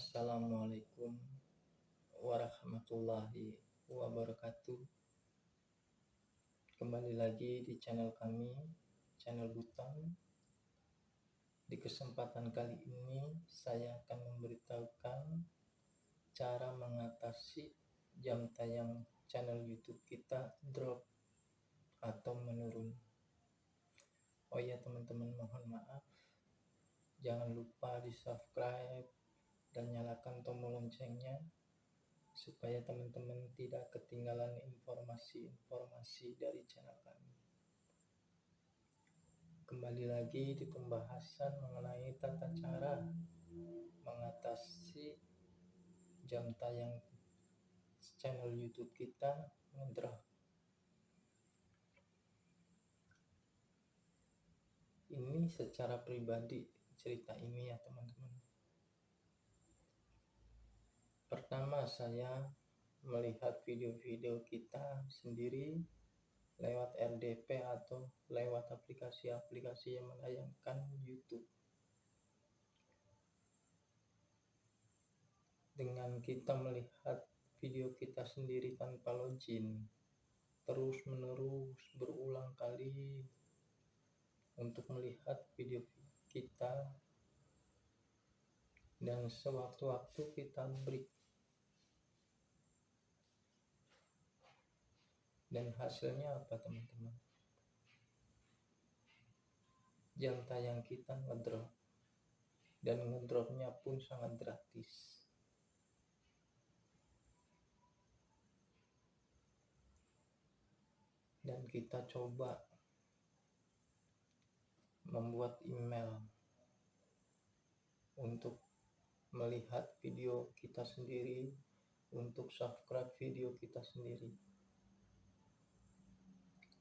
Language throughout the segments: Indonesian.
Assalamualaikum warahmatullahi wabarakatuh. Kembali lagi di channel kami, channel Butang. Di kesempatan kali ini, saya akan memberitahukan cara mengatasi jam tayang channel YouTube kita drop atau menurun. Oh ya teman-teman, mohon maaf. Jangan lupa di subscribe dan nyalakan tombol loncengnya supaya teman-teman tidak ketinggalan informasi-informasi dari channel kami. Kembali lagi di pembahasan mengenai tata cara mengatasi jam tayang channel YouTube kita ngedrop. Ini secara pribadi cerita ini ya teman-teman Pertama saya melihat video-video kita sendiri lewat RDP atau lewat aplikasi-aplikasi yang menayangkan YouTube. Dengan kita melihat video kita sendiri tanpa login, terus menerus berulang kali untuk melihat video kita dan sewaktu-waktu kita break dan hasilnya apa teman-teman? Jam tayang kita ngedrop. Dan ngedropnya pun sangat gratis. Dan kita coba membuat email untuk melihat video kita sendiri untuk subscribe video kita sendiri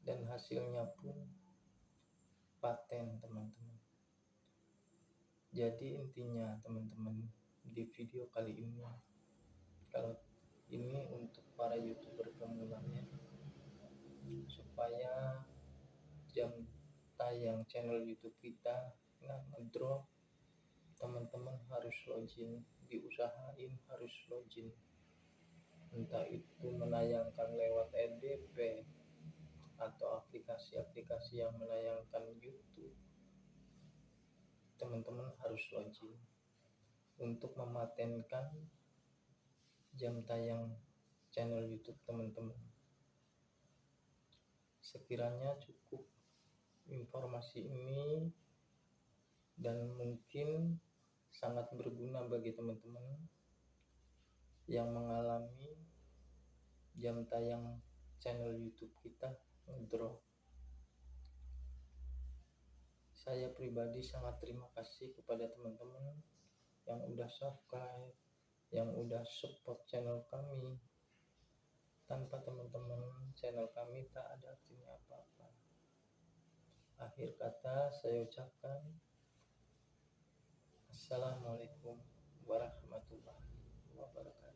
dan hasilnya pun paten teman-teman. Jadi intinya teman-teman di video kali ini kalau ini untuk para youtuber pemulanya supaya jam tayang channel youtube kita nggak ngedrop teman-teman harus login diusahain harus login. Entah itu menayangkan lewat NDP atau aplikasi-aplikasi yang menayangkan YouTube. Teman-teman harus login untuk mematenkan jam tayang channel YouTube teman-teman. Sekiranya cukup informasi ini dan mungkin sangat berguna bagi teman-teman yang mengalami jam tayang channel YouTube kita drop saya pribadi sangat terima kasih kepada teman-teman yang udah subscribe yang udah support channel kami. Tanpa teman-teman channel kami tak ada artinya apa-apa. Akhir kata saya ucapkan Assalamualaikum warahmatullahi wabarakatuh